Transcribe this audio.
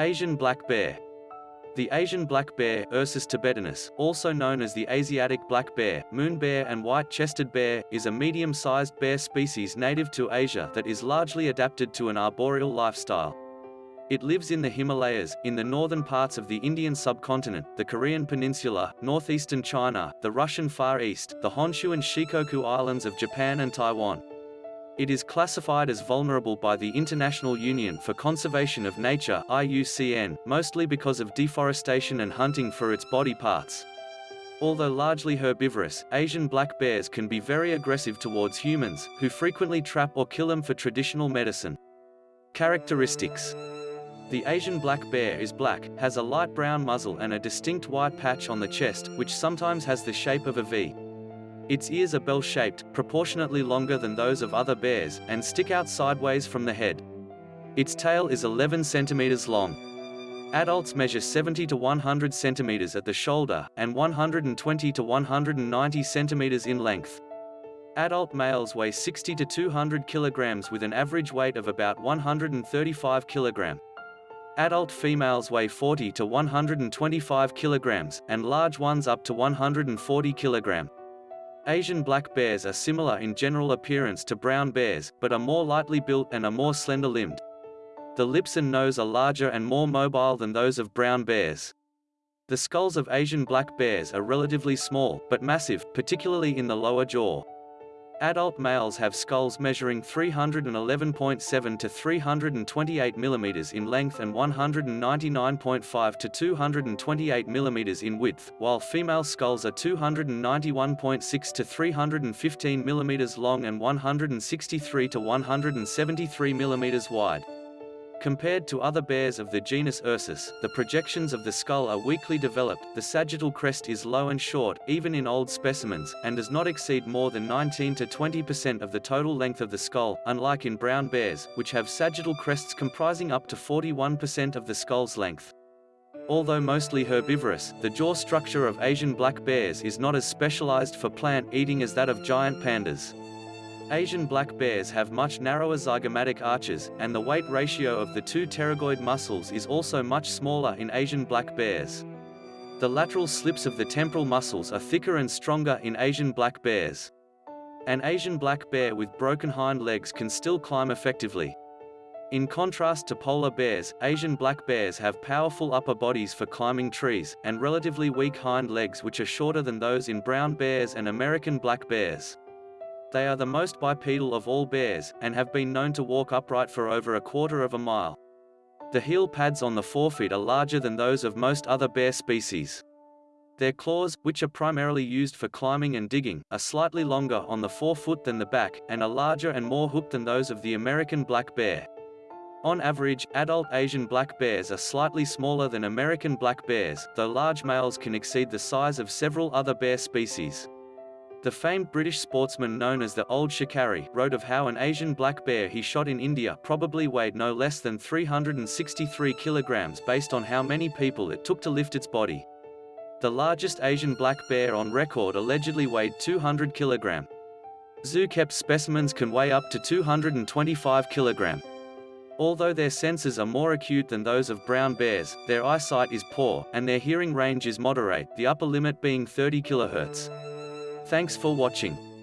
Asian black bear. The Asian black bear, Ursus thibetanus, also known as the Asiatic black bear, moon bear and white-chested bear, is a medium-sized bear species native to Asia that is largely adapted to an arboreal lifestyle. It lives in the Himalayas, in the northern parts of the Indian subcontinent, the Korean peninsula, northeastern China, the Russian Far East, the Honshu and Shikoku Islands of Japan and Taiwan. It is classified as vulnerable by the International Union for Conservation of Nature IUCN, mostly because of deforestation and hunting for its body parts. Although largely herbivorous, Asian black bears can be very aggressive towards humans, who frequently trap or kill them for traditional medicine. Characteristics The Asian black bear is black, has a light brown muzzle and a distinct white patch on the chest, which sometimes has the shape of a V. Its ears are bell-shaped, proportionately longer than those of other bears, and stick out sideways from the head. Its tail is 11 centimeters long. Adults measure 70 to 100 centimeters at the shoulder, and 120 to 190 centimeters in length. Adult males weigh 60 to 200 kilograms with an average weight of about 135 kilogram. Adult females weigh 40 to 125 kilograms, and large ones up to 140 kilogram. Asian black bears are similar in general appearance to brown bears, but are more lightly built and are more slender-limbed. The lips and nose are larger and more mobile than those of brown bears. The skulls of Asian black bears are relatively small, but massive, particularly in the lower jaw. Adult males have skulls measuring 311.7 to 328 mm in length and 199.5 to 228 mm in width, while female skulls are 291.6 to 315 mm long and 163 to 173 mm wide. Compared to other bears of the genus Ursus, the projections of the skull are weakly developed, the sagittal crest is low and short, even in old specimens, and does not exceed more than 19 to 20% of the total length of the skull, unlike in brown bears, which have sagittal crests comprising up to 41% of the skull's length. Although mostly herbivorous, the jaw structure of Asian black bears is not as specialized for plant eating as that of giant pandas. Asian black bears have much narrower zygomatic arches, and the weight ratio of the two pterygoid muscles is also much smaller in Asian black bears. The lateral slips of the temporal muscles are thicker and stronger in Asian black bears. An Asian black bear with broken hind legs can still climb effectively. In contrast to polar bears, Asian black bears have powerful upper bodies for climbing trees, and relatively weak hind legs which are shorter than those in brown bears and American black bears. They are the most bipedal of all bears, and have been known to walk upright for over a quarter of a mile. The heel pads on the forefeet are larger than those of most other bear species. Their claws, which are primarily used for climbing and digging, are slightly longer on the forefoot than the back, and are larger and more hooked than those of the American black bear. On average, adult Asian black bears are slightly smaller than American black bears, though large males can exceed the size of several other bear species. The famed British sportsman known as the Old Shikari wrote of how an Asian black bear he shot in India probably weighed no less than 363 kilograms based on how many people it took to lift its body. The largest Asian black bear on record allegedly weighed 200 kilogram. Zoo-kept specimens can weigh up to 225 kilogram. Although their senses are more acute than those of brown bears, their eyesight is poor, and their hearing range is moderate, the upper limit being 30 kHz. Thanks for watching.